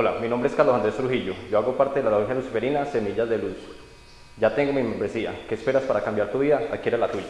Hola, mi nombre es Carlos Andrés Trujillo. Yo hago parte de la logia luciferina Semillas de Luz. Ya tengo mi membresía. ¿Qué esperas para cambiar tu vida? Adquiere la tuya.